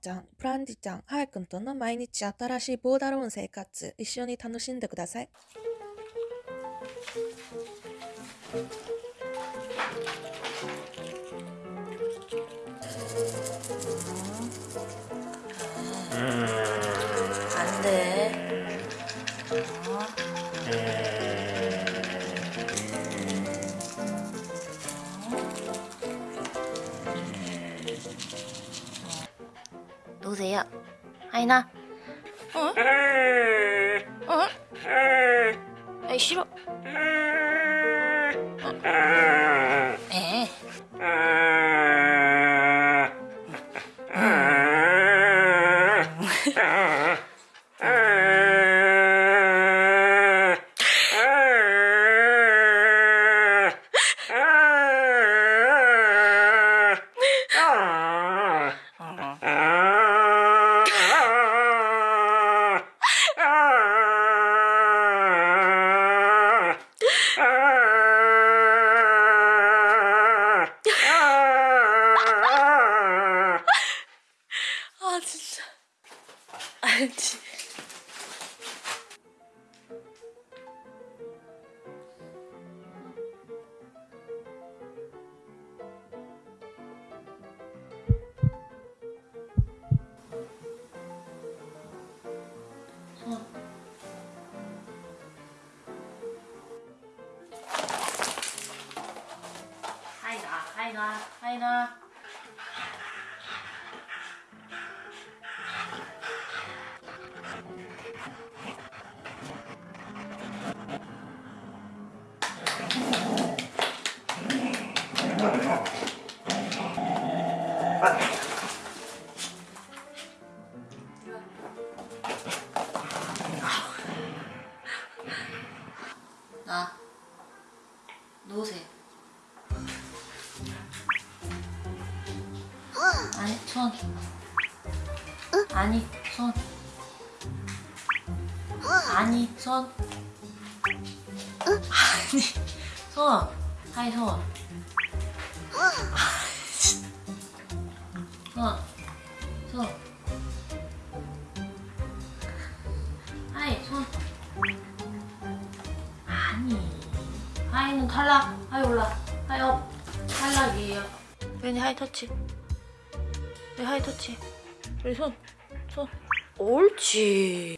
ちゃん、プランディちゃん、ハヤくんとの毎日新しいボーダローン生活、一緒に楽しんでください。 놓으세요. 하이나. 어? 어? 아이 싫어. 에. 알지. 손. 하이나, 하이나, 하이 나. 나 놓으세요. 아니 손. 아니 손. 아니 손. 아니 손. 하이 손. 손. 손. 하이 손. 아니. 하이는 탈락. 하이 올라. 하이 업. 탈락이에요. 왠지 하이 터치. 왜 하이 터치? 우리 손 손. 옳지.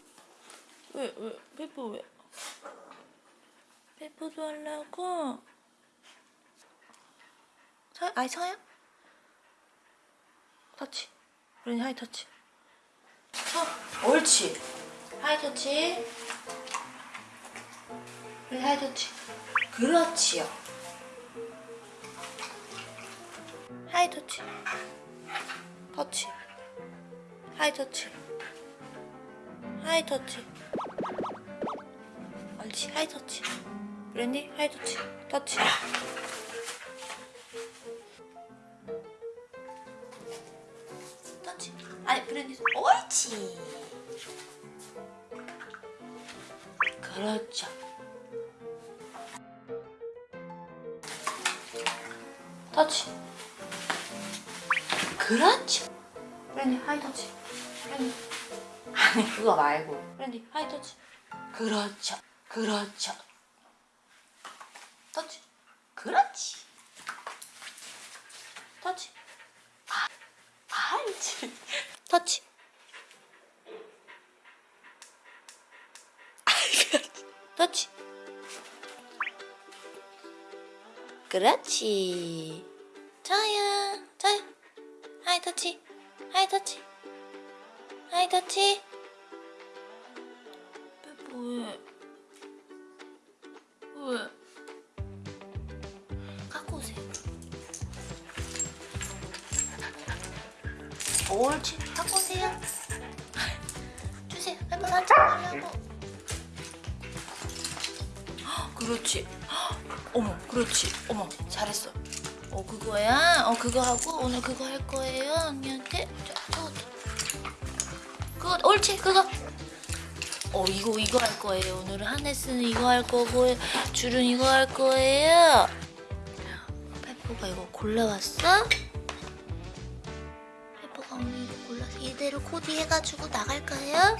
왜 왜 페퍼 왜? 페퍼도 하려고? 서 아이 서요? 터치. 우리 하이 터치. 서. 옳지. high touch. 우리 high touch. 그렇지요. high touch. 터치. 하이 터치. 하이 터치. 옳지. 하이 터치. 브랜디 하이 터치. 터치 아니 브랜디 옳지. 그렇죠. 터치. 그렇지. 브랜디 high touch. 브랜디. 아니 그거 말고. 브랜디 high touch. 그렇죠. 그렇죠 터치 그렇지 터치 아 알지 터치 터치 그렇지. 저요, 저요. high touch, high touch, high touch. 왜? 왜? 갖고 오세요. 옳지, 갖고 오세요. 주세요. 한번 산책하려고. 그렇지. 어머, 그렇지. 어머, 잘했어. 어, 그거야? 어, 그거 하고 오늘 그거 할 거예요, 언니한테? 자, 저거. 그거, 옳지, 그거. 어, 이거, 이거 할 거예요. 오늘은 하네스는 이거 할 거고, 줄은 이거 할 거예요. 페퍼가 이거 골라왔어? 페퍼가 오늘 이거 골랐어. 이대로 코디해가지고 나갈까요?